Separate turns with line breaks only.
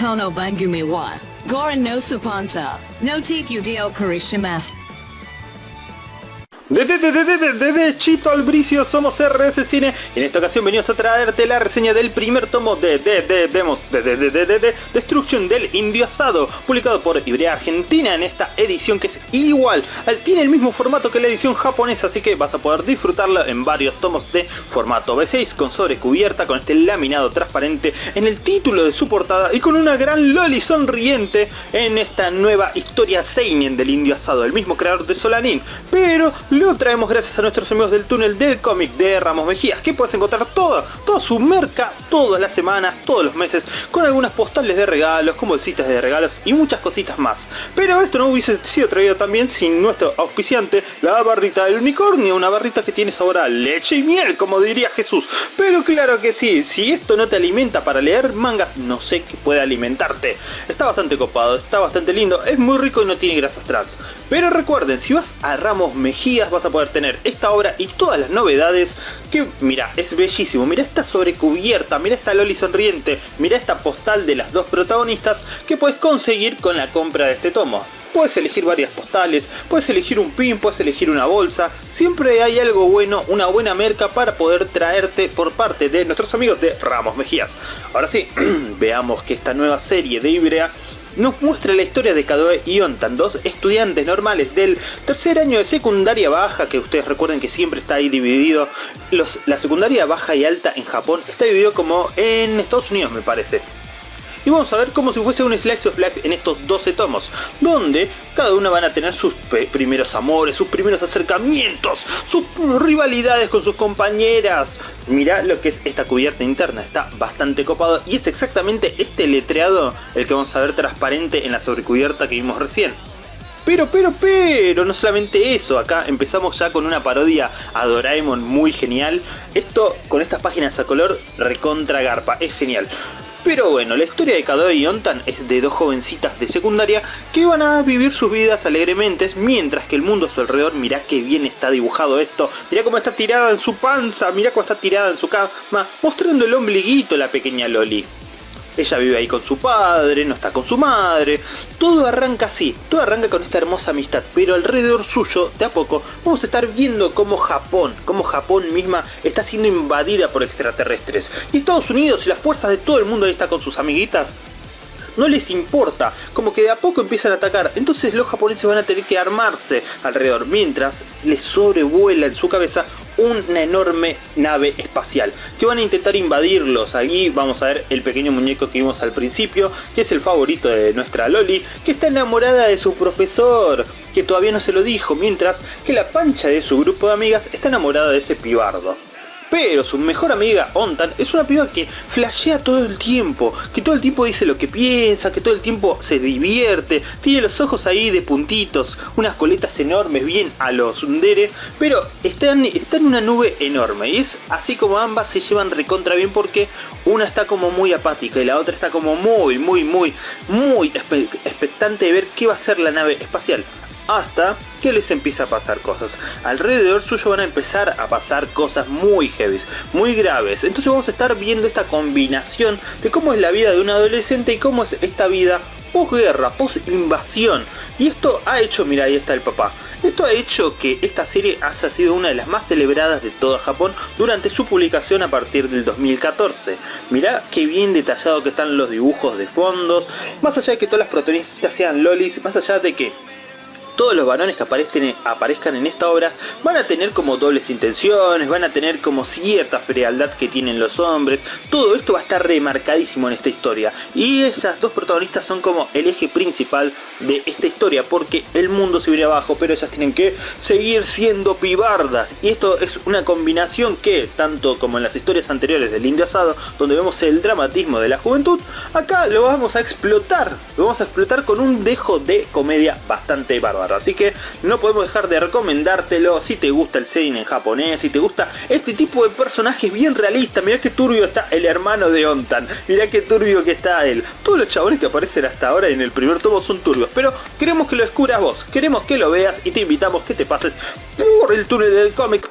Kono Bangumi wa. Goran no Supansa. No take you deo Karishimasu.
Desde de, de, Chito Albricio somos RS Cine y en esta ocasión venimos a traerte la reseña del primer tomo de de, de, demos, de, de, de, de, de, de Destruction del Indio Asado, publicado por Ibrea Argentina en esta edición que es igual, tiene el mismo formato que la edición japonesa, así que vas a poder disfrutarla en varios tomos de formato B6 con sobrecubierta, con este laminado transparente en el título de su portada y con una gran loli sonriente en esta nueva historia seinen del Indio Asado, el mismo creador de Solanin, pero lo traemos gracias a nuestros amigos del túnel del cómic de Ramos Mejías, que puedes encontrar toda, toda su merca todas las semanas, todos los meses, con algunas postales de regalos, con bolsitas de regalos y muchas cositas más. Pero esto no hubiese sido traído también sin nuestro auspiciante, la barrita del unicornio, una barrita que tiene sabor a leche y miel, como diría Jesús. Pero claro que sí, si esto no te alimenta para leer mangas, no sé qué puede alimentarte. Está bastante copado, está bastante lindo, es muy rico y no tiene grasas trans. Pero recuerden, si vas a Ramos Mejías vas a poder tener esta obra y todas las novedades que, mira, es bellísimo. Mira esta sobrecubierta, mira esta Loli sonriente, mira esta postal de las dos protagonistas que puedes conseguir con la compra de este tomo. Puedes elegir varias postales, puedes elegir un pin, puedes elegir una bolsa. Siempre hay algo bueno, una buena merca para poder traerte por parte de nuestros amigos de Ramos Mejías. Ahora sí, veamos que esta nueva serie de Ibrea nos muestra la historia de Kadoe y Ontan, dos estudiantes normales del tercer año de secundaria baja, que ustedes recuerden que siempre está ahí dividido, los, la secundaria baja y alta en Japón está dividido como en Estados Unidos me parece y vamos a ver como si fuese un Slice of Life en estos 12 tomos, donde cada una van a tener sus primeros amores, sus primeros acercamientos, sus rivalidades con sus compañeras. Mirá lo que es esta cubierta interna, está bastante copado y es exactamente este letreado el que vamos a ver transparente en la sobrecubierta que vimos recién. Pero, pero, pero, no solamente eso, acá empezamos ya con una parodia a Doraemon muy genial. Esto con estas páginas a color recontra garpa, es genial. Pero bueno, la historia de Kadoe y Ontan es de dos jovencitas de secundaria que van a vivir sus vidas alegremente mientras que el mundo a su alrededor, mirá qué bien está dibujado esto, mirá cómo está tirada en su panza, mirá cómo está tirada en su cama, mostrando el ombliguito la pequeña Loli. Ella vive ahí con su padre, no está con su madre. Todo arranca así, todo arranca con esta hermosa amistad, pero alrededor suyo, de a poco, vamos a estar viendo cómo Japón, cómo Japón misma está siendo invadida por extraterrestres. Y Estados Unidos y las fuerzas de todo el mundo ahí está con sus amiguitas no les importa, como que de a poco empiezan a atacar, entonces los japoneses van a tener que armarse alrededor, mientras les sobrevuela en su cabeza una enorme nave espacial que van a intentar invadirlos. Allí vamos a ver el pequeño muñeco que vimos al principio, que es el favorito de nuestra Loli, que está enamorada de su profesor, que todavía no se lo dijo, mientras que la pancha de su grupo de amigas está enamorada de ese pibardo. Pero su mejor amiga, Ontan, es una piba que flashea todo el tiempo, que todo el tiempo dice lo que piensa, que todo el tiempo se divierte, tiene los ojos ahí de puntitos, unas coletas enormes, bien a los Undere, pero está en, en una nube enorme. Y es así como ambas se llevan recontra bien porque una está como muy apática y la otra está como muy, muy, muy, muy expectante de ver qué va a ser la nave espacial hasta que les empieza a pasar cosas. Alrededor suyo van a empezar a pasar cosas muy heavy, muy graves. Entonces vamos a estar viendo esta combinación de cómo es la vida de un adolescente y cómo es esta vida posguerra, post invasión. Y esto ha hecho, mira ahí está el papá. Esto ha hecho que esta serie haya sido una de las más celebradas de todo Japón durante su publicación a partir del 2014. Mirá qué bien detallado que están los dibujos de fondos, más allá de que todas las protagonistas sean lolis, más allá de que todos los varones que aparezcan, en esta obra van a tener como dobles intenciones, van a tener como cierta frialdad que tienen los hombres, todo esto va a estar remarcadísimo en esta historia. Y esas dos protagonistas son como el eje principal de esta historia porque el mundo se viene abajo pero ellas tienen que seguir siendo pibardas. Y esto es una combinación que tanto como en las historias anteriores del Indio Asado donde vemos el dramatismo de la juventud acá lo vamos a explotar. Lo vamos a explotar con un dejo de comedia bastante bárbaro Así que no podemos dejar de recomendártelo si te gusta el seinen en japonés, si te gusta este tipo de personajes bien realistas. Mirá que turbio está el hermano de Ontan, mirá que turbio que está él. Todos los chabones que aparecen hasta ahora en el primer tomo son turbios, pero queremos que lo descubras vos, queremos que lo veas y te invitamos que te pases por el túnel del cómic